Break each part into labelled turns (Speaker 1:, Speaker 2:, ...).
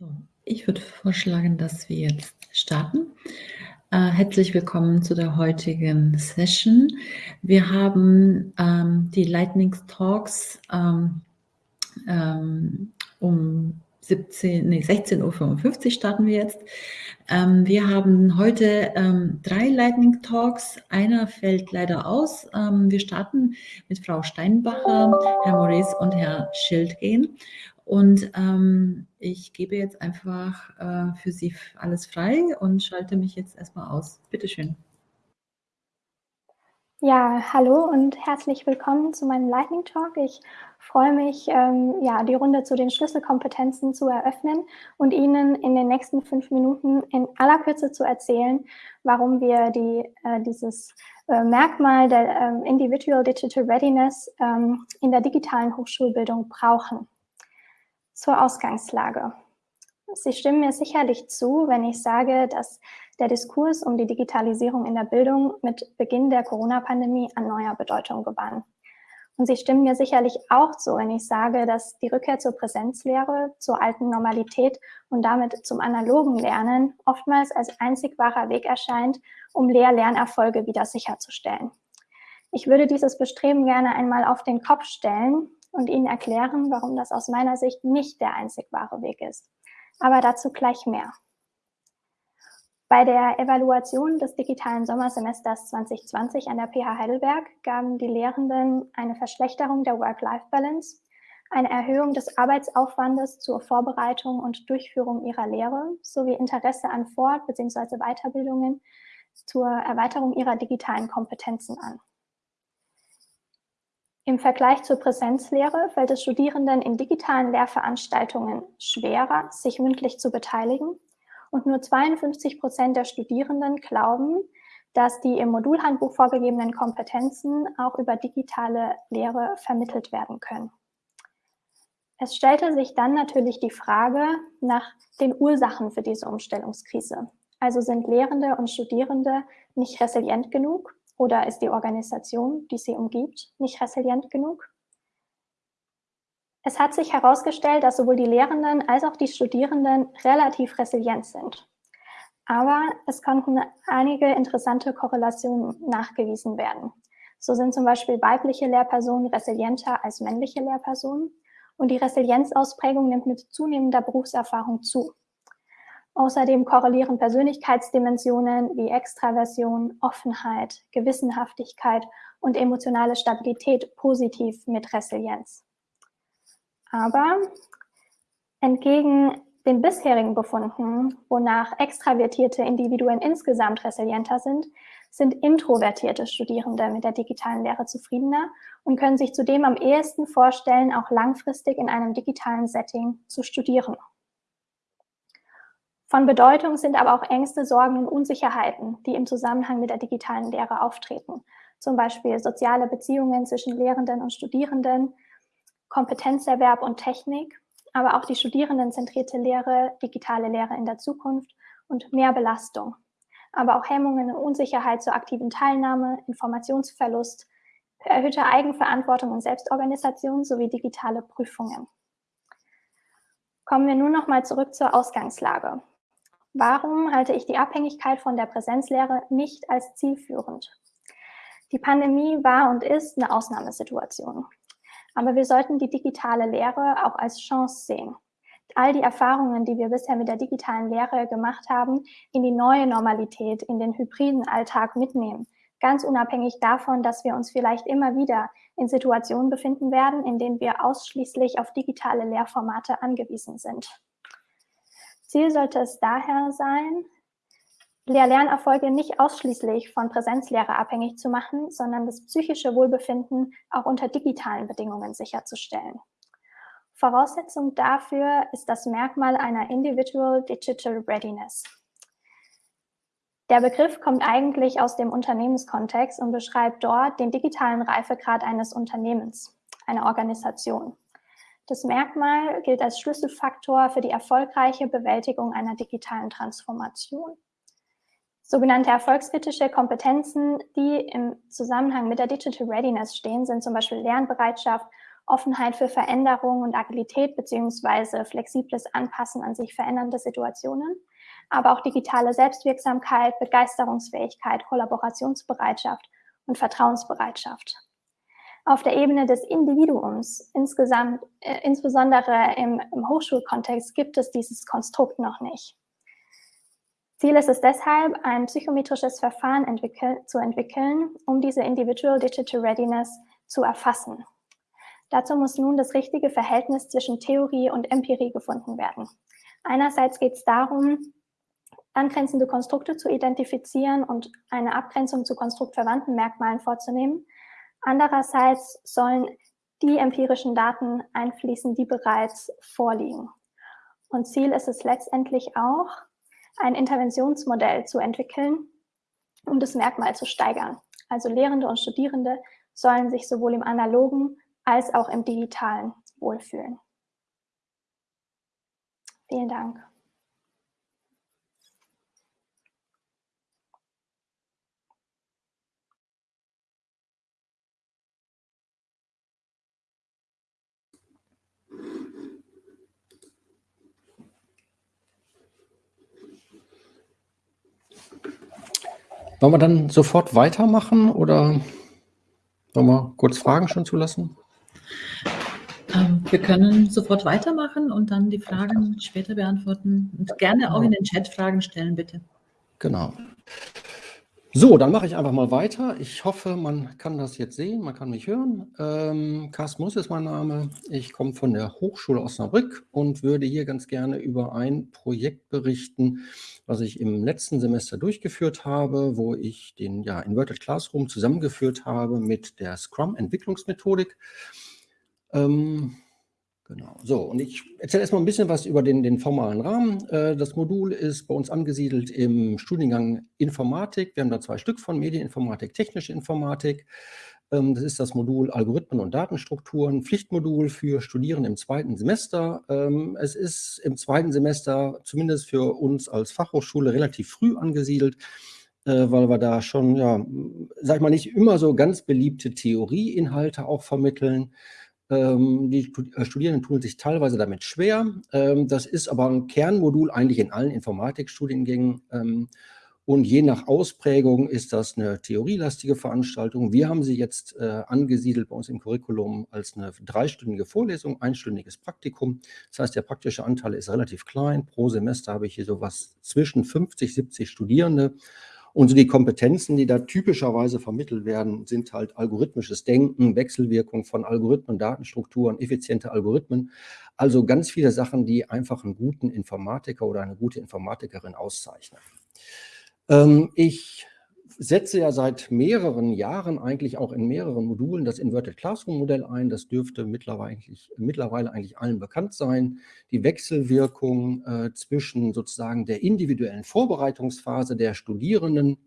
Speaker 1: So, ich würde vorschlagen, dass wir jetzt starten. Äh, herzlich willkommen zu der heutigen Session. Wir haben ähm, die Lightning Talks ähm, ähm, um 17, nee, 16.55 Uhr starten wir jetzt. Ähm, wir haben heute ähm, drei Lightning Talks. Einer fällt leider aus. Ähm, wir starten mit Frau Steinbacher, Herr Maurice und Herr Schildgehen. Und ähm, ich gebe jetzt einfach äh, für Sie alles frei und schalte mich jetzt erstmal aus. Bitte schön.
Speaker 2: Ja, hallo und herzlich willkommen zu meinem Lightning Talk. Ich freue mich, ähm, ja, die Runde zu den Schlüsselkompetenzen zu eröffnen und Ihnen in den nächsten fünf Minuten in aller Kürze zu erzählen, warum wir die, äh, dieses äh, Merkmal der äh, Individual Digital Readiness ähm, in der digitalen Hochschulbildung brauchen. Zur Ausgangslage. Sie stimmen mir sicherlich zu, wenn ich sage, dass der Diskurs um die Digitalisierung in der Bildung mit Beginn der Corona-Pandemie an neuer Bedeutung gewann. Und Sie stimmen mir sicherlich auch zu, wenn ich sage, dass die Rückkehr zur Präsenzlehre, zur alten Normalität und damit zum analogen Lernen oftmals als einzig wahrer Weg erscheint, um Lehr-Lernerfolge wieder sicherzustellen. Ich würde dieses Bestreben gerne einmal auf den Kopf stellen und Ihnen erklären, warum das aus meiner Sicht nicht der einzig wahre Weg ist. Aber dazu gleich mehr. Bei der Evaluation des digitalen Sommersemesters 2020 an der PH Heidelberg gaben die Lehrenden eine Verschlechterung der Work-Life-Balance, eine Erhöhung des Arbeitsaufwandes zur Vorbereitung und Durchführung ihrer Lehre sowie Interesse an Fort- bzw. Weiterbildungen zur Erweiterung ihrer digitalen Kompetenzen an. Im Vergleich zur Präsenzlehre fällt es Studierenden in digitalen Lehrveranstaltungen schwerer, sich mündlich zu beteiligen. Und nur 52 Prozent der Studierenden glauben, dass die im Modulhandbuch vorgegebenen Kompetenzen auch über digitale Lehre vermittelt werden können. Es stellte sich dann natürlich die Frage nach den Ursachen für diese Umstellungskrise. Also sind Lehrende und Studierende nicht resilient genug oder ist die Organisation, die sie umgibt, nicht resilient genug? Es hat sich herausgestellt, dass sowohl die Lehrenden als auch die Studierenden relativ resilient sind. Aber es konnten einige interessante Korrelationen nachgewiesen werden. So sind zum Beispiel weibliche Lehrpersonen resilienter als männliche Lehrpersonen und die Resilienzausprägung nimmt mit zunehmender Berufserfahrung zu. Außerdem korrelieren Persönlichkeitsdimensionen wie Extraversion, Offenheit, Gewissenhaftigkeit und emotionale Stabilität positiv mit Resilienz. Aber entgegen den bisherigen Befunden, wonach extravertierte Individuen insgesamt resilienter sind, sind introvertierte Studierende mit der digitalen Lehre zufriedener und können sich zudem am ehesten vorstellen, auch langfristig in einem digitalen Setting zu studieren. Von Bedeutung sind aber auch Ängste, Sorgen und Unsicherheiten, die im Zusammenhang mit der digitalen Lehre auftreten. Zum Beispiel soziale Beziehungen zwischen Lehrenden und Studierenden, Kompetenzerwerb und Technik, aber auch die studierendenzentrierte Lehre, digitale Lehre in der Zukunft und mehr Belastung. Aber auch Hemmungen und Unsicherheit zur aktiven Teilnahme, Informationsverlust, erhöhte Eigenverantwortung und Selbstorganisation sowie digitale Prüfungen. Kommen wir nun nochmal zurück zur Ausgangslage. Warum halte ich die Abhängigkeit von der Präsenzlehre nicht als zielführend? Die Pandemie war und ist eine Ausnahmesituation. Aber wir sollten die digitale Lehre auch als Chance sehen. All die Erfahrungen, die wir bisher mit der digitalen Lehre gemacht haben, in die neue Normalität, in den hybriden Alltag mitnehmen. Ganz unabhängig davon, dass wir uns vielleicht immer wieder in Situationen befinden werden, in denen wir ausschließlich auf digitale Lehrformate angewiesen sind. Ziel sollte es daher sein, Lehr-Lernerfolge nicht ausschließlich von Präsenzlehre abhängig zu machen, sondern das psychische Wohlbefinden auch unter digitalen Bedingungen sicherzustellen. Voraussetzung dafür ist das Merkmal einer Individual Digital Readiness. Der Begriff kommt eigentlich aus dem Unternehmenskontext und beschreibt dort den digitalen Reifegrad eines Unternehmens, einer Organisation. Das Merkmal gilt als Schlüsselfaktor für die erfolgreiche Bewältigung einer digitalen Transformation. Sogenannte erfolgskritische Kompetenzen, die im Zusammenhang mit der Digital Readiness stehen, sind zum Beispiel Lernbereitschaft Offenheit für Veränderung und Agilität beziehungsweise flexibles Anpassen an sich verändernde Situationen, aber auch digitale Selbstwirksamkeit, Begeisterungsfähigkeit, Kollaborationsbereitschaft und Vertrauensbereitschaft. Auf der Ebene des Individuums, insgesamt, äh, insbesondere im, im Hochschulkontext, gibt es dieses Konstrukt noch nicht. Ziel ist es deshalb, ein psychometrisches Verfahren entwickel zu entwickeln, um diese Individual Digital Readiness zu erfassen. Dazu muss nun das richtige Verhältnis zwischen Theorie und Empirie gefunden werden. Einerseits geht es darum, angrenzende Konstrukte zu identifizieren und eine Abgrenzung zu konstruktverwandten Merkmalen vorzunehmen. Andererseits sollen die empirischen Daten einfließen, die bereits vorliegen. Und Ziel ist es letztendlich auch, ein Interventionsmodell zu entwickeln, um das Merkmal zu steigern. Also Lehrende und Studierende sollen sich sowohl im analogen als auch im digitalen wohlfühlen. Vielen Dank.
Speaker 3: Wollen wir dann sofort weitermachen oder wollen wir kurz Fragen schon zulassen?
Speaker 1: Ähm, wir können sofort weitermachen und dann die Fragen später beantworten und gerne auch in den Chat Fragen stellen, bitte.
Speaker 3: Genau. So, dann mache ich einfach mal weiter. Ich hoffe, man kann das jetzt sehen, man kann mich hören. Ähm, Carsten Muss ist mein Name. Ich komme von der Hochschule Osnabrück und würde hier ganz gerne über ein Projekt berichten, was ich im letzten Semester durchgeführt habe, wo ich den ja, Inverted Classroom zusammengeführt habe mit der Scrum-Entwicklungsmethodik. Ähm, Genau. So, und ich erzähle erstmal ein bisschen was über den, den formalen Rahmen. Äh, das Modul ist bei uns angesiedelt im Studiengang Informatik. Wir haben da zwei Stück von, Medieninformatik, technische Informatik. Ähm, das ist das Modul Algorithmen und Datenstrukturen, Pflichtmodul für Studierende im zweiten Semester. Ähm, es ist im zweiten Semester, zumindest für uns als Fachhochschule, relativ früh angesiedelt äh, weil wir da schon, ja, sag ich mal, nicht immer so ganz beliebte Theorieinhalte auch vermitteln. Ähm, die äh, Studierenden tun sich teilweise damit schwer. Ähm, das ist aber ein Kernmodul eigentlich in allen Informatikstudiengängen. Ähm, und je nach Ausprägung ist das eine theorielastige Veranstaltung. Wir haben sie jetzt äh, angesiedelt bei uns im Curriculum als eine dreistündige Vorlesung, einstündiges Praktikum. Das heißt, der praktische Anteil ist relativ klein. Pro Semester habe ich hier sowas zwischen 50, 70 Studierende. Und so die Kompetenzen, die da typischerweise vermittelt werden, sind halt algorithmisches Denken, Wechselwirkung von Algorithmen, Datenstrukturen, effiziente Algorithmen. Also ganz viele Sachen, die einfach einen guten Informatiker oder eine gute Informatikerin auszeichnen. Ähm, ich setze ja seit mehreren Jahren eigentlich auch in mehreren Modulen das Inverted Classroom Modell ein. Das dürfte mittlerweile eigentlich, mittlerweile eigentlich allen bekannt sein. Die Wechselwirkung äh, zwischen sozusagen der individuellen Vorbereitungsphase der Studierenden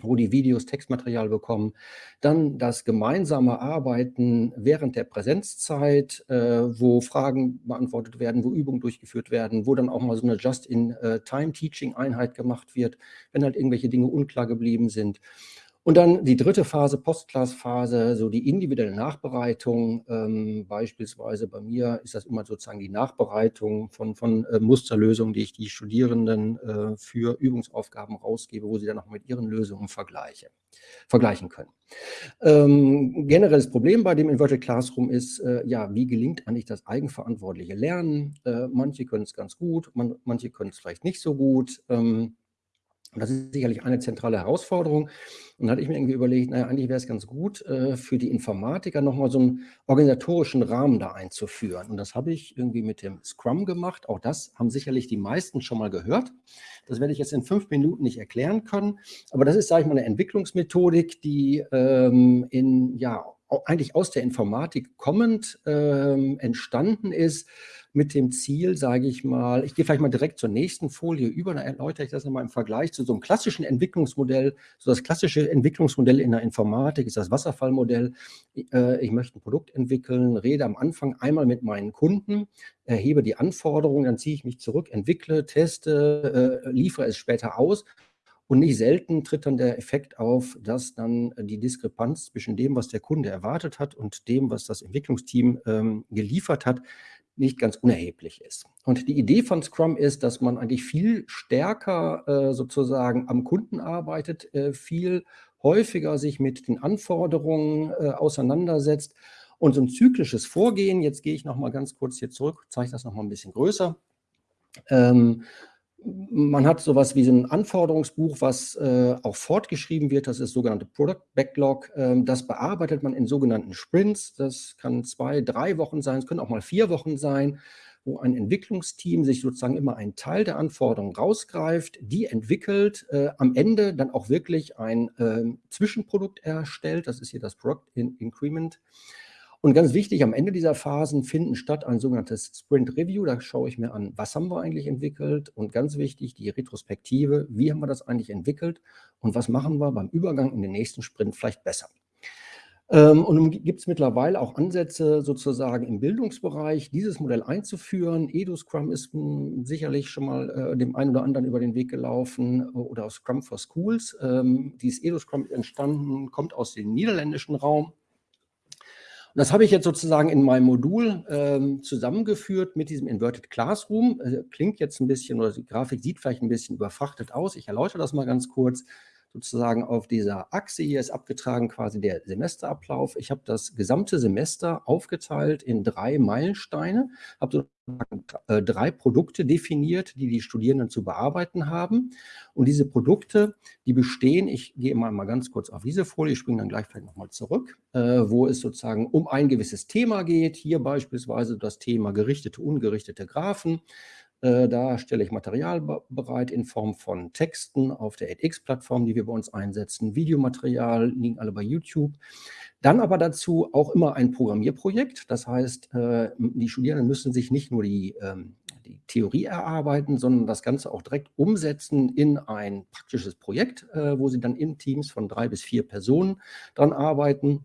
Speaker 3: wo die Videos Textmaterial bekommen. Dann das gemeinsame Arbeiten während der Präsenzzeit, äh, wo Fragen beantwortet werden, wo Übungen durchgeführt werden, wo dann auch mal so eine Just-in-Time-Teaching-Einheit gemacht wird, wenn halt irgendwelche Dinge unklar geblieben sind. Und dann die dritte Phase, Postclass-Phase, so die individuelle Nachbereitung. Ähm, beispielsweise bei mir ist das immer sozusagen die Nachbereitung von, von äh, Musterlösungen, die ich die Studierenden äh, für Übungsaufgaben rausgebe, wo sie dann auch mit ihren Lösungen vergleiche, vergleichen können. Ähm, generelles Problem bei dem Inverted Classroom ist, äh, ja, wie gelingt eigentlich das eigenverantwortliche Lernen? Äh, manche können es ganz gut, man, manche können es vielleicht nicht so gut. Ähm, und das ist sicherlich eine zentrale Herausforderung. Und da hatte ich mir irgendwie überlegt, naja, eigentlich wäre es ganz gut, äh, für die Informatiker nochmal so einen organisatorischen Rahmen da einzuführen. Und das habe ich irgendwie mit dem Scrum gemacht. Auch das haben sicherlich die meisten schon mal gehört. Das werde ich jetzt in fünf Minuten nicht erklären können. Aber das ist, sage ich mal, eine Entwicklungsmethodik, die ähm, in, ja, eigentlich aus der Informatik kommend ähm, entstanden ist mit dem Ziel, sage ich mal, ich gehe vielleicht mal direkt zur nächsten Folie über, dann erläutere ich das nochmal im Vergleich zu so einem klassischen Entwicklungsmodell. So das klassische Entwicklungsmodell in der Informatik ist das Wasserfallmodell. Äh, ich möchte ein Produkt entwickeln, rede am Anfang einmal mit meinen Kunden, erhebe die Anforderungen, dann ziehe ich mich zurück, entwickle, teste, äh, liefere es später aus Und nicht selten tritt dann der Effekt auf, dass dann die Diskrepanz zwischen dem, was der Kunde erwartet hat und dem, was das Entwicklungsteam ähm, geliefert hat, nicht ganz unerheblich ist. Und die Idee von Scrum ist, dass man eigentlich viel stärker äh, sozusagen am Kunden arbeitet, äh, viel häufiger sich mit den Anforderungen äh, auseinandersetzt. Und so ein zyklisches Vorgehen, jetzt gehe ich noch mal ganz kurz hier zurück, zeige das noch mal ein bisschen größer. Ähm, man hat sowas wie so ein Anforderungsbuch, was äh, auch fortgeschrieben wird. Das ist sogenannte Product Backlog. Ähm, das bearbeitet man in sogenannten Sprints. Das kann zwei, drei Wochen sein. Es können auch mal vier Wochen sein, wo ein Entwicklungsteam sich sozusagen immer einen Teil der Anforderungen rausgreift, die entwickelt, äh, am Ende dann auch wirklich ein äh, Zwischenprodukt erstellt. Das ist hier das Product Increment. Und ganz wichtig, am Ende dieser Phasen finden statt ein sogenanntes Sprint Review. Da schaue ich mir an, was haben wir eigentlich entwickelt? Und ganz wichtig, die Retrospektive, wie haben wir das eigentlich entwickelt? Und was machen wir beim Übergang in den nächsten Sprint vielleicht besser? Ähm, und nun gibt es mittlerweile auch Ansätze sozusagen im Bildungsbereich, dieses Modell einzuführen. EduScrum ist hm, sicherlich schon mal äh, dem einen oder anderen über den Weg gelaufen oder Scrum for Schools. Ähm, dieses EduScrum entstanden, kommt aus dem niederländischen Raum das habe ich jetzt sozusagen in meinem Modul ähm, zusammengeführt mit diesem Inverted Classroom. Äh, klingt jetzt ein bisschen, oder die Grafik sieht vielleicht ein bisschen überfrachtet aus. Ich erläutere das mal ganz kurz sozusagen auf dieser Achse hier ist abgetragen quasi der Semesterablauf. Ich habe das gesamte Semester aufgeteilt in drei Meilensteine, habe sozusagen äh, drei Produkte definiert, die die Studierenden zu bearbeiten haben. Und diese Produkte, die bestehen, ich gehe mal, mal ganz kurz auf diese Folie, ich springe dann gleich vielleicht nochmal zurück, äh, wo es sozusagen um ein gewisses Thema geht. Hier beispielsweise das Thema gerichtete, ungerichtete Graphen. Äh, da stelle ich Material bereit in Form von Texten auf der edX-Plattform, die wir bei uns einsetzen. Videomaterial liegen alle bei YouTube. Dann aber dazu auch immer ein Programmierprojekt. Das heißt, äh, die Studierenden müssen sich nicht nur die, ähm, die Theorie erarbeiten, sondern das Ganze auch direkt umsetzen in ein praktisches Projekt, äh, wo sie dann in Teams von drei bis vier Personen dran arbeiten.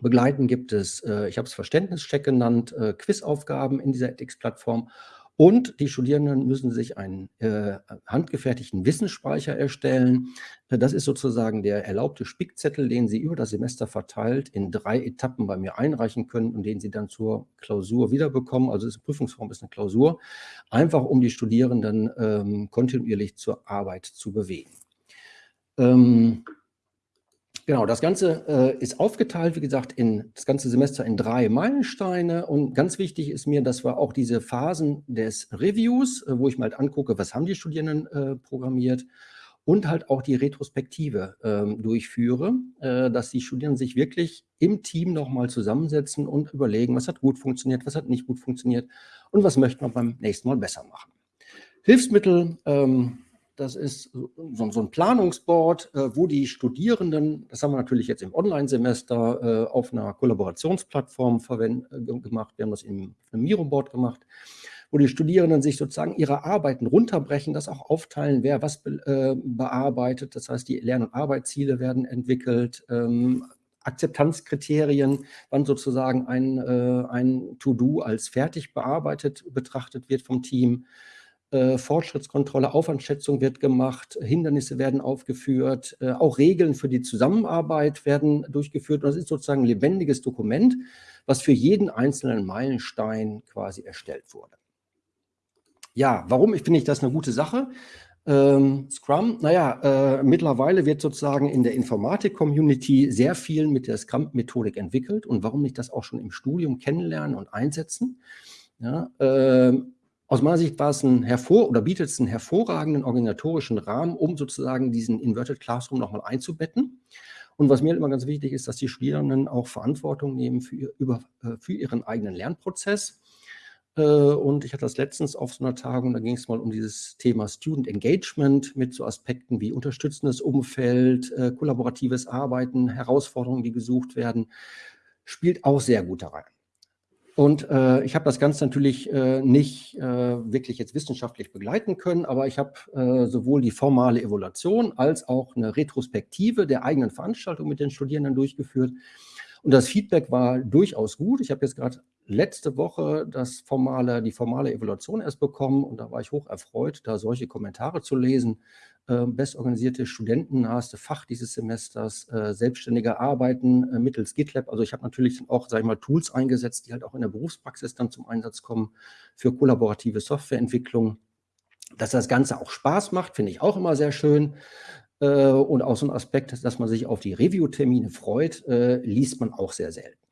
Speaker 3: Begleiten gibt es, ich habe es Verständnischeck genannt, Quizaufgaben in dieser edX-Plattform und die Studierenden müssen sich einen äh, handgefertigten Wissensspeicher erstellen. Äh, das ist sozusagen der erlaubte Spickzettel, den Sie über das Semester verteilt in drei Etappen bei mir einreichen können und den Sie dann zur Klausur wiederbekommen. Also die Prüfungsform ist eine Klausur, einfach um die Studierenden ähm, kontinuierlich zur Arbeit zu bewegen. Ähm, Genau, das Ganze äh, ist aufgeteilt, wie gesagt, in das ganze Semester in drei Meilensteine. Und ganz wichtig ist mir, dass wir auch diese Phasen des Reviews, äh, wo ich mal halt angucke, was haben die Studierenden äh, programmiert, und halt auch die Retrospektive ähm, durchführe, äh, dass die Studierenden sich wirklich im Team nochmal zusammensetzen und überlegen, was hat gut funktioniert, was hat nicht gut funktioniert und was möchten wir beim nächsten Mal besser machen. Hilfsmittel, ähm, das ist so, so ein Planungsboard, äh, wo die Studierenden, das haben wir natürlich jetzt im Online-Semester äh, auf einer Kollaborationsplattform äh, gemacht, wir haben das im, im Miro-Board gemacht, wo die Studierenden sich sozusagen ihre Arbeiten runterbrechen, das auch aufteilen, wer was be, äh, bearbeitet. Das heißt, die Lern- und Arbeitsziele werden entwickelt, ähm, Akzeptanzkriterien, wann sozusagen ein, äh, ein To-Do als fertig bearbeitet betrachtet wird vom Team. Äh, Fortschrittskontrolle, Aufwandschätzung wird gemacht, Hindernisse werden aufgeführt, äh, auch Regeln für die Zusammenarbeit werden durchgeführt. Und das ist sozusagen ein lebendiges Dokument, was für jeden einzelnen Meilenstein quasi erstellt wurde. Ja, warum finde ich das eine gute Sache? Ähm, Scrum, naja, äh, mittlerweile wird sozusagen in der Informatik-Community sehr viel mit der Scrum-Methodik entwickelt und warum nicht das auch schon im Studium kennenlernen und einsetzen? Ja, äh, aus meiner Sicht war es ein hervor oder bietet es einen hervorragenden organisatorischen Rahmen, um sozusagen diesen Inverted Classroom nochmal einzubetten. Und was mir immer ganz wichtig ist, dass die Studierenden auch Verantwortung nehmen für, über, äh, für ihren eigenen Lernprozess. Äh, und ich hatte das letztens auf so einer Tagung, da ging es mal um dieses Thema Student Engagement mit so Aspekten wie unterstützendes Umfeld, äh, kollaboratives Arbeiten, Herausforderungen, die gesucht werden, spielt auch sehr gut da rein. Und äh, ich habe das Ganze natürlich äh, nicht äh, wirklich jetzt wissenschaftlich begleiten können, aber ich habe äh, sowohl die formale Evaluation als auch eine Retrospektive der eigenen Veranstaltung mit den Studierenden durchgeführt. Und Und das Feedback war durchaus gut. Ich habe jetzt gerade letzte Woche das formale, die formale Evaluation erst bekommen und da war ich hoch erfreut, da solche Kommentare zu lesen. Äh, bestorganisierte Studenten, naheste Fach dieses Semesters, äh, selbstständige Arbeiten äh, mittels GitLab. Also ich habe natürlich auch, sage ich mal, Tools eingesetzt, die halt auch in der Berufspraxis dann zum Einsatz kommen für kollaborative Softwareentwicklung. Dass das Ganze auch Spaß macht, finde ich auch immer sehr schön. Äh, und auch so ein Aspekt, dass man sich auf die Review-Termine freut, äh, liest man auch sehr selten.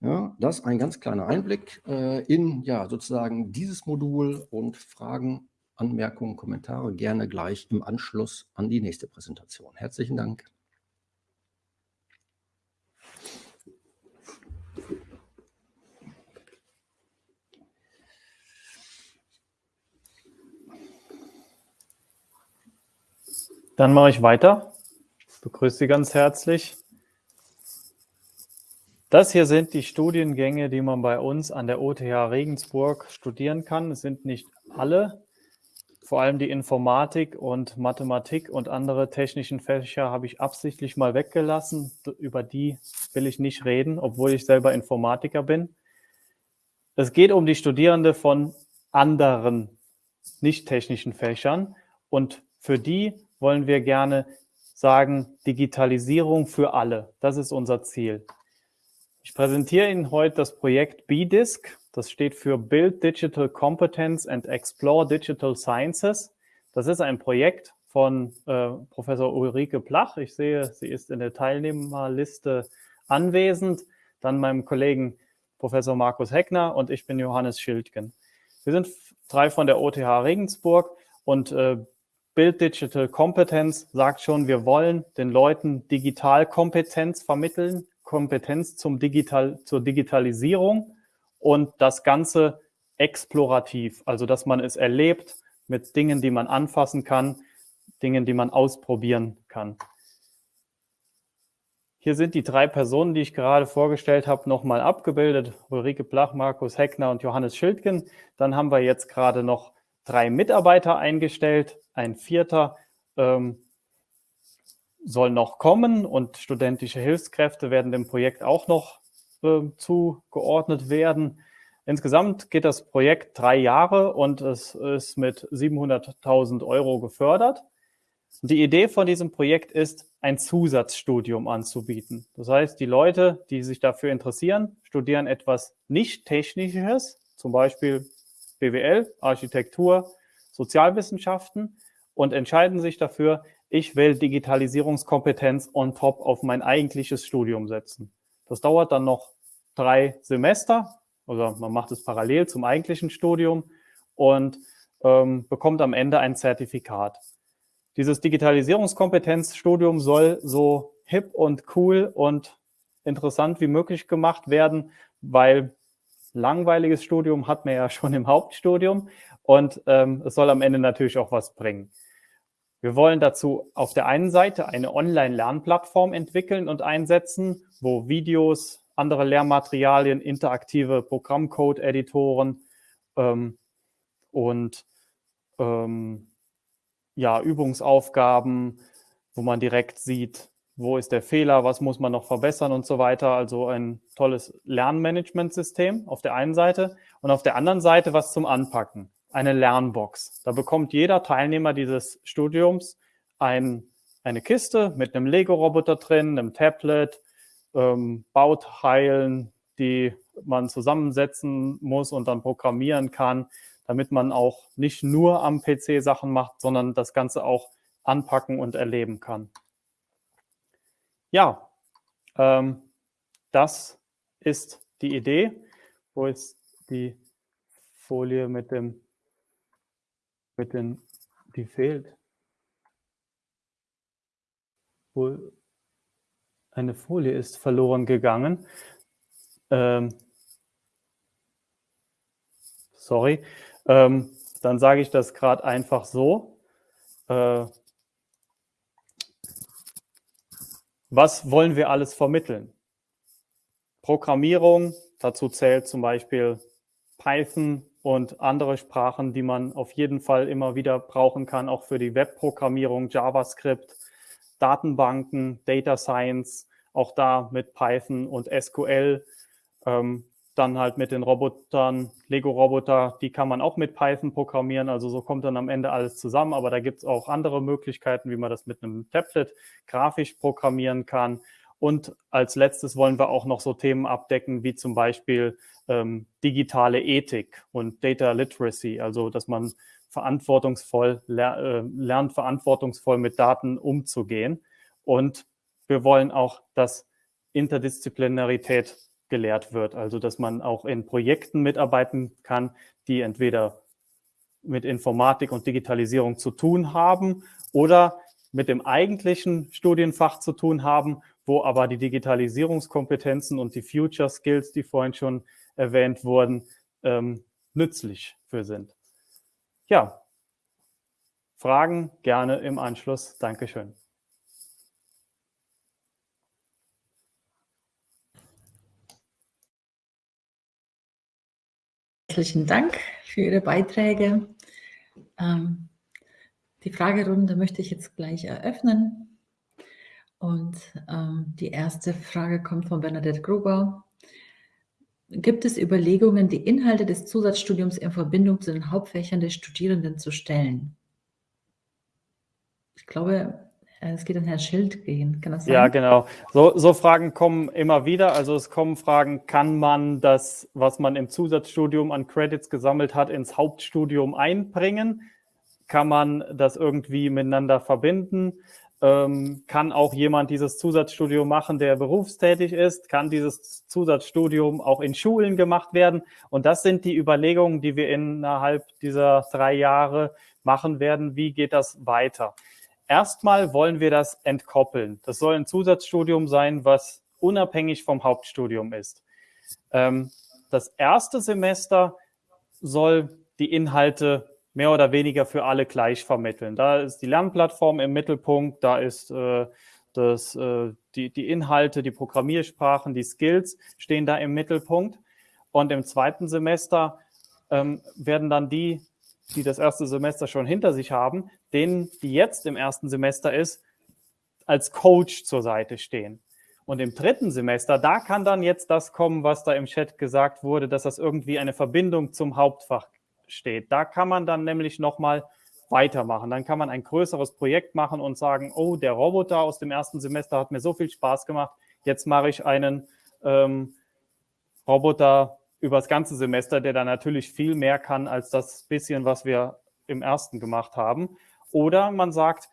Speaker 3: Ja, das ein ganz kleiner Einblick äh, in ja, sozusagen dieses Modul und Fragen, Anmerkungen, Kommentare gerne gleich im Anschluss an die nächste Präsentation. Herzlichen Dank.
Speaker 4: Dann mache ich weiter. Ich begrüße Sie ganz herzlich. Das hier sind die Studiengänge, die man bei uns an der OTH Regensburg studieren kann. Es sind nicht alle. Vor allem die Informatik und Mathematik und andere technischen Fächer habe ich absichtlich mal weggelassen. Über die will ich nicht reden, obwohl ich selber Informatiker bin. Es geht um die Studierende von anderen nicht technischen Fächern und für die wollen wir gerne sagen, Digitalisierung für alle. Das ist unser Ziel. Ich präsentiere Ihnen heute das Projekt BDISC. Das steht für Build Digital Competence and Explore Digital Sciences. Das ist ein Projekt von äh, Professor Ulrike Plach. Ich sehe, sie ist in der Teilnehmerliste anwesend. Dann meinem Kollegen Professor Markus Heckner und ich bin Johannes Schildgen. Wir sind drei von der OTH Regensburg und äh, Build Digital Competence sagt schon, wir wollen den Leuten Digitalkompetenz vermitteln, Kompetenz zum Digital, zur Digitalisierung und das Ganze explorativ, also dass man es erlebt mit Dingen, die man anfassen kann, Dingen, die man ausprobieren kann. Hier sind die drei Personen, die ich gerade vorgestellt habe, nochmal abgebildet. Ulrike Blach, Markus Heckner und Johannes Schildgen. Dann haben wir jetzt gerade noch drei Mitarbeiter eingestellt. Ein vierter ähm, soll noch kommen und studentische Hilfskräfte werden dem Projekt auch noch äh, zugeordnet werden. Insgesamt geht das Projekt drei Jahre und es ist mit 700.000 Euro gefördert. Die Idee von diesem Projekt ist, ein Zusatzstudium anzubieten. Das heißt, die Leute, die sich dafür interessieren, studieren etwas nicht Technisches, zum Beispiel BWL, Architektur, Sozialwissenschaften und entscheiden sich dafür, ich will Digitalisierungskompetenz on top auf mein eigentliches Studium setzen. Das dauert dann noch drei Semester, oder man macht es parallel zum eigentlichen Studium und ähm, bekommt am Ende ein Zertifikat. Dieses Digitalisierungskompetenzstudium soll so hip und cool und interessant wie möglich gemacht werden, weil langweiliges Studium hat man ja schon im Hauptstudium und ähm, es soll am Ende natürlich auch was bringen. Wir wollen dazu auf der einen Seite eine Online-Lernplattform entwickeln und einsetzen, wo Videos, andere Lehrmaterialien, interaktive Programmcode-Editoren ähm, und ähm, ja, Übungsaufgaben, wo man direkt sieht, wo ist der Fehler, was muss man noch verbessern und so weiter. Also ein tolles Lernmanagementsystem auf der einen Seite und auf der anderen Seite was zum Anpacken eine Lernbox. Da bekommt jeder Teilnehmer dieses Studiums ein, eine Kiste mit einem Lego-Roboter drin, einem Tablet, ähm, Bauteilen, die man zusammensetzen muss und dann programmieren kann, damit man auch nicht nur am PC Sachen macht, sondern das Ganze auch anpacken und erleben kann. Ja, ähm, das ist die Idee. Wo ist die Folie mit dem mit den, die fehlt. Wohl eine Folie ist verloren gegangen. Ähm, sorry. Ähm, dann sage ich das gerade einfach so. Äh, was wollen wir alles vermitteln? Programmierung, dazu zählt zum Beispiel Python, und andere Sprachen, die man auf jeden Fall immer wieder brauchen kann, auch für die Webprogrammierung, JavaScript, Datenbanken, Data Science, auch da mit Python und SQL. Ähm, dann halt mit den Robotern, Lego-Roboter, die kann man auch mit Python programmieren. Also so kommt dann am Ende alles zusammen. Aber da gibt es auch andere Möglichkeiten, wie man das mit einem Tablet grafisch programmieren kann. Und als letztes wollen wir auch noch so Themen abdecken, wie zum Beispiel ähm, digitale Ethik und Data Literacy, also dass man verantwortungsvoll ler äh, lernt, verantwortungsvoll mit Daten umzugehen. Und wir wollen auch, dass Interdisziplinarität gelehrt wird. Also dass man auch in Projekten mitarbeiten kann, die entweder mit Informatik und Digitalisierung zu tun haben oder mit dem eigentlichen Studienfach zu tun haben, wo aber die Digitalisierungskompetenzen und die Future Skills, die vorhin schon erwähnt wurden, ähm, nützlich für sind. Ja, Fragen gerne im Anschluss. Dankeschön.
Speaker 1: Herzlichen Dank für Ihre Beiträge. Ähm, die Fragerunde möchte ich jetzt gleich eröffnen. Und ähm, die erste Frage kommt von Bernadette Gruber. Gibt es Überlegungen, die Inhalte des Zusatzstudiums in Verbindung zu den Hauptfächern des Studierenden zu stellen? Ich glaube, äh, es geht an Herrn Schild gehen,
Speaker 4: kann das sein? Ja, genau. So, so, Fragen kommen immer wieder. Also es kommen Fragen, kann man das, was man im Zusatzstudium an Credits gesammelt hat, ins Hauptstudium einbringen? Kann man das irgendwie miteinander verbinden? Ähm, kann auch jemand dieses Zusatzstudium machen, der berufstätig ist? Kann dieses Zusatzstudium auch in Schulen gemacht werden? Und das sind die Überlegungen, die wir innerhalb dieser drei Jahre machen werden. Wie geht das weiter? Erstmal wollen wir das entkoppeln. Das soll ein Zusatzstudium sein, was unabhängig vom Hauptstudium ist. Ähm, das erste Semester soll die Inhalte mehr oder weniger für alle gleich vermitteln. Da ist die Lernplattform im Mittelpunkt, da ist äh, das, äh, die, die Inhalte, die Programmiersprachen, die Skills stehen da im Mittelpunkt. Und im zweiten Semester ähm, werden dann die die das erste Semester schon hinter sich haben, denen, die jetzt im ersten Semester ist, als Coach zur Seite stehen. Und im dritten Semester, da kann dann jetzt das kommen, was da im Chat gesagt wurde, dass das irgendwie eine Verbindung zum Hauptfach steht. Da kann man dann nämlich nochmal weitermachen. Dann kann man ein größeres Projekt machen und sagen, oh, der Roboter aus dem ersten Semester hat mir so viel Spaß gemacht, jetzt mache ich einen ähm, Roboter über das ganze Semester, der dann natürlich viel mehr kann als das bisschen, was wir im ersten gemacht haben. Oder man sagt,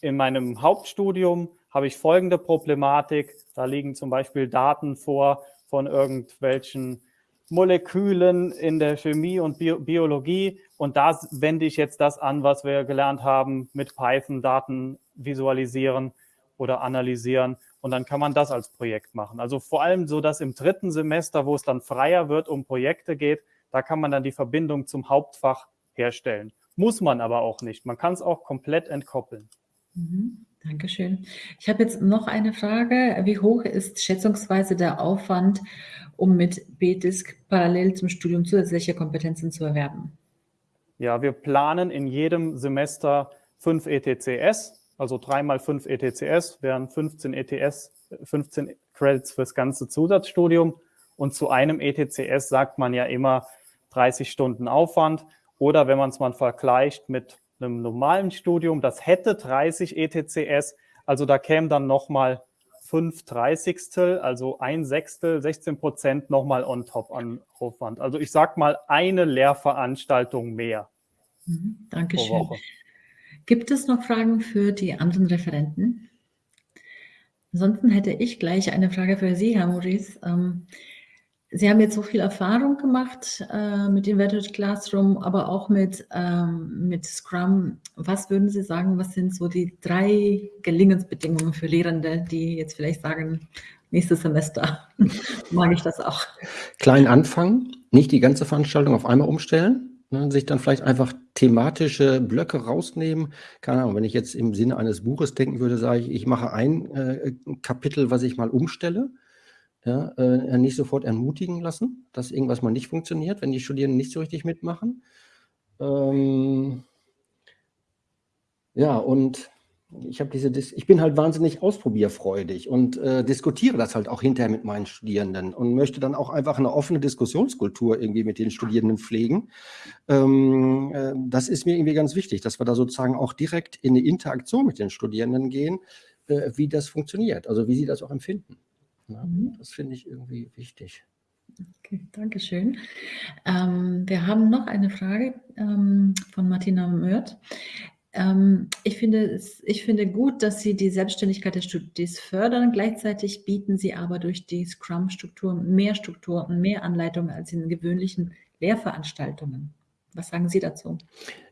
Speaker 4: in meinem Hauptstudium habe ich folgende Problematik. Da liegen zum Beispiel Daten vor von irgendwelchen Molekülen in der Chemie und Bio Biologie. Und da wende ich jetzt das an, was wir gelernt haben, mit Python Daten visualisieren oder analysieren. Und dann kann man das als Projekt machen. Also vor allem so, dass im dritten Semester, wo es dann freier wird, um Projekte geht, da kann man dann die Verbindung zum Hauptfach herstellen. Muss man aber auch nicht. Man kann es auch komplett entkoppeln.
Speaker 1: Mhm, Dankeschön. Ich habe jetzt noch eine Frage. Wie hoch ist schätzungsweise der Aufwand, um mit BDISC parallel zum Studium zusätzliche Kompetenzen zu erwerben?
Speaker 4: Ja, wir planen in jedem Semester fünf ETCS also 3 mal 5 ETCS wären 15 ETS, 15 Credits fürs ganze Zusatzstudium. Und zu einem ETCS sagt man ja immer 30 Stunden Aufwand. Oder wenn man es mal vergleicht mit einem normalen Studium, das hätte 30 ETCS, also da käme dann nochmal 5 Dreißigstel, also ein Sechstel, 16 Prozent nochmal on top an Aufwand. Also ich sag mal eine Lehrveranstaltung mehr.
Speaker 1: Mhm, Dankeschön. Gibt es noch Fragen für die anderen Referenten? Ansonsten hätte ich gleich eine Frage für Sie, Herr Maurice. Ähm, Sie haben jetzt so viel Erfahrung gemacht äh, mit Inverted Classroom, aber auch mit, ähm, mit Scrum. Was würden Sie sagen, was sind so die drei Gelingensbedingungen für Lehrende, die jetzt vielleicht sagen, nächstes Semester mag ich das auch?
Speaker 3: Klein anfangen, nicht die ganze Veranstaltung auf einmal umstellen. Ne, sich dann vielleicht einfach thematische Blöcke rausnehmen. Keine Ahnung, wenn ich jetzt im Sinne eines Buches denken würde, sage ich, ich mache ein äh, Kapitel, was ich mal umstelle. Ja, äh, nicht sofort ermutigen lassen, dass irgendwas mal nicht funktioniert, wenn die Studierenden nicht so richtig mitmachen. Ähm, ja, und ich habe diese, ich bin halt wahnsinnig ausprobierfreudig und äh, diskutiere das halt auch hinterher mit meinen Studierenden und möchte dann auch einfach eine offene Diskussionskultur irgendwie mit den Studierenden pflegen. Ähm, äh, das ist mir irgendwie ganz wichtig, dass wir da sozusagen auch direkt in eine Interaktion mit den Studierenden gehen, äh, wie das funktioniert, also wie sie das auch empfinden. Ja, mhm. Das finde ich irgendwie wichtig.
Speaker 1: Okay, danke schön. Ähm, wir haben noch eine Frage ähm, von Martina Mört. Ähm, ich, finde, ich finde gut, dass Sie die Selbstständigkeit des Studis fördern. Gleichzeitig bieten Sie aber durch die Scrum-Struktur mehr Struktur und mehr Anleitung als in gewöhnlichen Lehrveranstaltungen. Was sagen Sie dazu?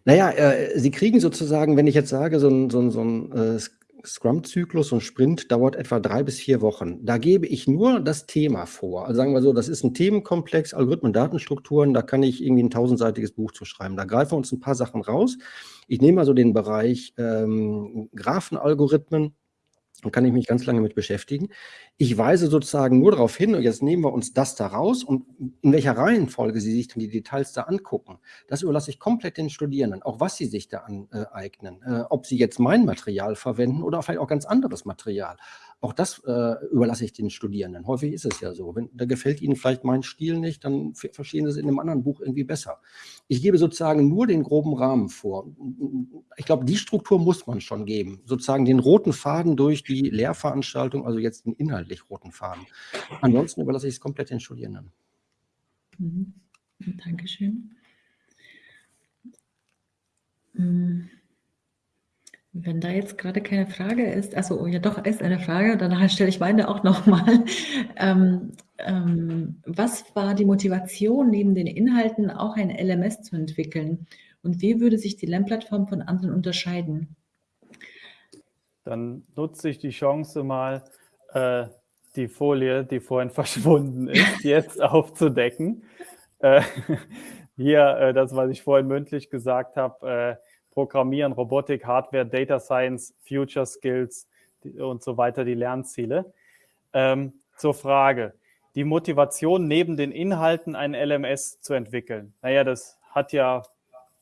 Speaker 3: Naja, äh, Sie kriegen sozusagen, wenn ich jetzt sage, so ein, so ein, so ein äh, Scrum-Zyklus und Sprint dauert etwa drei bis vier Wochen. Da gebe ich nur das Thema vor. Also sagen wir so, das ist ein Themenkomplex, Algorithmen, Datenstrukturen, da kann ich irgendwie ein tausendseitiges Buch zu schreiben. Da greifen wir uns ein paar Sachen raus. Ich nehme also den Bereich ähm, Graphenalgorithmen, und kann ich mich ganz lange mit beschäftigen. Ich weise sozusagen nur darauf hin, und jetzt nehmen wir uns das da raus und in welcher Reihenfolge Sie sich dann die Details da angucken, das überlasse ich komplett den Studierenden, auch was sie sich da aneignen, äh, ob sie jetzt mein Material verwenden oder vielleicht auch ganz anderes Material. Auch das äh, überlasse ich den Studierenden. Häufig ist es ja so. Wenn, da gefällt ihnen vielleicht mein Stil nicht, dann verstehen sie es in einem anderen Buch irgendwie besser. Ich gebe sozusagen nur den groben Rahmen vor. Ich glaube, die Struktur muss man schon geben. Sozusagen den roten Faden durch die Lehrveranstaltung, also jetzt den inhaltlich roten Faden. Ansonsten überlasse ich es komplett den Studierenden.
Speaker 1: Mhm. Dankeschön. Wenn da jetzt gerade keine Frage ist, also ja doch, ist eine Frage, danach stelle ich meine auch nochmal. Ähm, ähm, was war die Motivation, neben den Inhalten auch ein LMS zu entwickeln? Und wie würde sich die Lernplattform von anderen unterscheiden?
Speaker 4: Dann nutze ich die Chance mal, äh, die Folie, die vorhin verschwunden ist, jetzt aufzudecken. Äh, hier, äh, das, was ich vorhin mündlich gesagt habe, äh, Programmieren, Robotik, Hardware, Data Science, Future Skills und so weiter, die Lernziele. Ähm, zur Frage, die Motivation neben den Inhalten ein LMS zu entwickeln. Naja, das hat ja,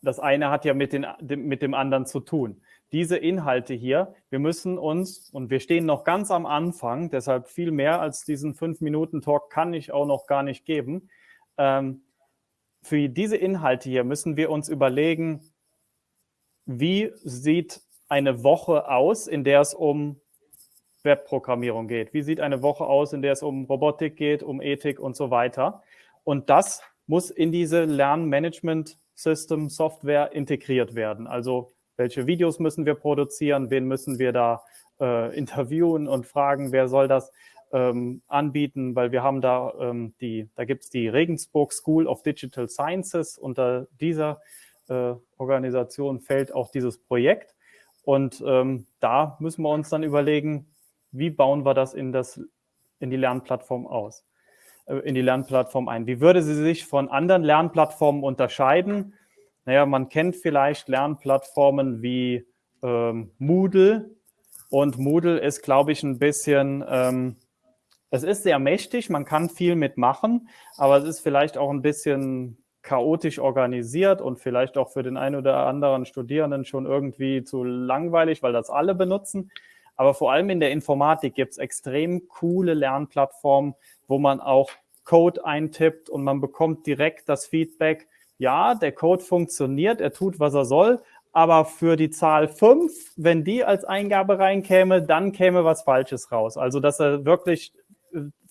Speaker 4: das eine hat ja mit, den, mit dem anderen zu tun. Diese Inhalte hier, wir müssen uns, und wir stehen noch ganz am Anfang, deshalb viel mehr als diesen fünf Minuten Talk kann ich auch noch gar nicht geben. Ähm, für diese Inhalte hier müssen wir uns überlegen, wie sieht eine Woche aus, in der es um Webprogrammierung geht? Wie sieht eine Woche aus, in der es um Robotik geht, um Ethik und so weiter? Und das muss in diese Lernmanagement-System-Software integriert werden. Also welche Videos müssen wir produzieren, wen müssen wir da äh, interviewen und fragen, wer soll das ähm, anbieten, weil wir haben da ähm, die, da gibt es die Regensburg School of Digital Sciences. Unter dieser Organisation fällt auch dieses Projekt. Und ähm, da müssen wir uns dann überlegen, wie bauen wir das in, das, in die Lernplattform aus, äh, in die Lernplattform ein. Wie würde sie sich von anderen Lernplattformen unterscheiden? Naja, man kennt vielleicht Lernplattformen wie ähm, Moodle. Und Moodle ist, glaube ich, ein bisschen, ähm, es ist sehr mächtig, man kann viel mitmachen, aber es ist vielleicht auch ein bisschen chaotisch organisiert und vielleicht auch für den einen oder anderen Studierenden schon irgendwie zu langweilig, weil das alle benutzen. Aber vor allem in der Informatik gibt es extrem coole Lernplattformen, wo man auch Code eintippt und man bekommt direkt das Feedback, ja, der Code funktioniert, er tut, was er soll, aber für die Zahl 5, wenn die als Eingabe reinkäme, dann käme was Falsches raus. Also, dass er wirklich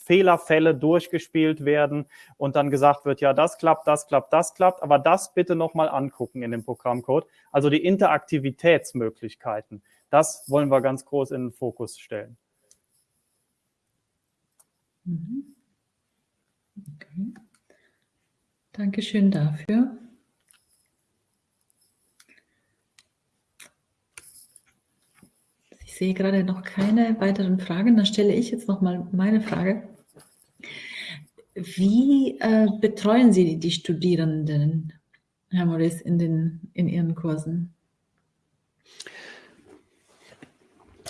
Speaker 4: Fehlerfälle durchgespielt werden und dann gesagt wird, ja, das klappt, das klappt, das klappt, aber das bitte nochmal angucken in dem Programmcode. Also die Interaktivitätsmöglichkeiten, das wollen wir ganz groß in den Fokus stellen.
Speaker 1: Mhm. Okay. Dankeschön dafür. Ich sehe gerade noch keine weiteren Fragen. Dann stelle ich jetzt noch mal meine Frage. Wie äh, betreuen Sie die Studierenden, Herr Maurice, in, den, in Ihren Kursen?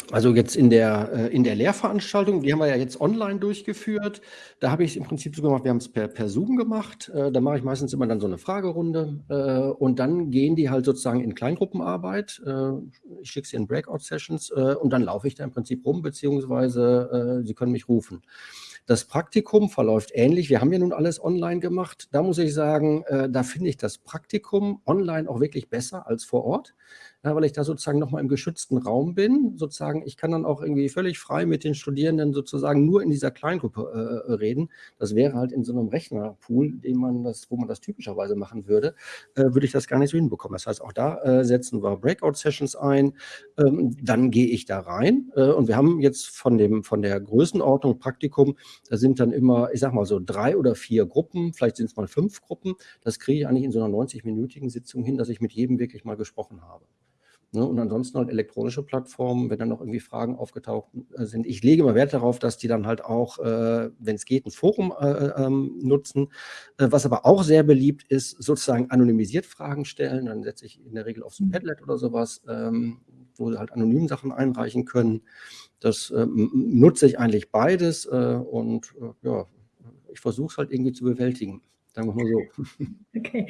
Speaker 3: Also jetzt in der, äh, in der Lehrveranstaltung, die haben wir ja jetzt online durchgeführt. Da habe ich es im Prinzip so gemacht, wir haben es per, per Zoom gemacht. Äh, da mache ich meistens immer dann so eine Fragerunde äh, und dann gehen die halt sozusagen in Kleingruppenarbeit. ich schicke sie in Breakout-Sessions und dann laufe ich da im Prinzip rum, beziehungsweise sie können mich rufen. Das Praktikum verläuft ähnlich. Wir haben ja nun alles online gemacht. Da muss ich sagen, da finde ich das Praktikum online auch wirklich besser als vor Ort weil ich da sozusagen nochmal im geschützten Raum bin. Sozusagen, ich kann dann auch irgendwie völlig frei mit den Studierenden sozusagen nur in dieser Kleingruppe äh, reden. Das wäre halt in so einem Rechnerpool, den man das, wo man das typischerweise machen würde, äh, würde ich das gar nicht so hinbekommen. Das heißt, auch da äh, setzen wir Breakout-Sessions ein. Ähm, dann gehe ich da rein äh, und wir haben jetzt von dem von der Größenordnung Praktikum, da sind dann immer, ich sag mal so drei oder vier Gruppen, vielleicht sind es mal fünf Gruppen. Das kriege ich eigentlich in so einer 90-minütigen Sitzung hin, dass ich mit jedem wirklich mal gesprochen habe. Ne? Und ansonsten halt elektronische Plattformen, wenn dann noch irgendwie Fragen aufgetaucht äh, sind. Ich lege immer Wert darauf, dass die dann halt auch, äh, wenn es geht, ein Forum äh, ähm, nutzen. Äh, was aber auch sehr beliebt ist, sozusagen anonymisiert Fragen stellen. Dann setze ich in der Regel auf so ein Padlet oder sowas, ähm, wo sie halt anonym Sachen einreichen können. Das ähm, nutze ich eigentlich beides und ja, ich versuche es halt irgendwie zu bewältigen. Sagen wir mal so.
Speaker 1: Okay,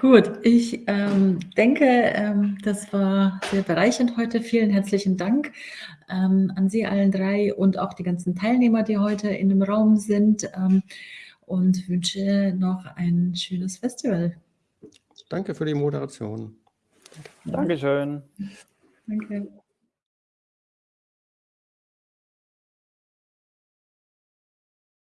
Speaker 1: gut. Ich ähm, denke, ähm, das war sehr bereichernd heute. Vielen herzlichen Dank ähm, an Sie allen drei und auch die ganzen Teilnehmer, die heute in dem Raum sind ähm, und wünsche noch ein schönes Festival.
Speaker 3: Danke für die Moderation.
Speaker 4: Dankeschön.
Speaker 1: Danke.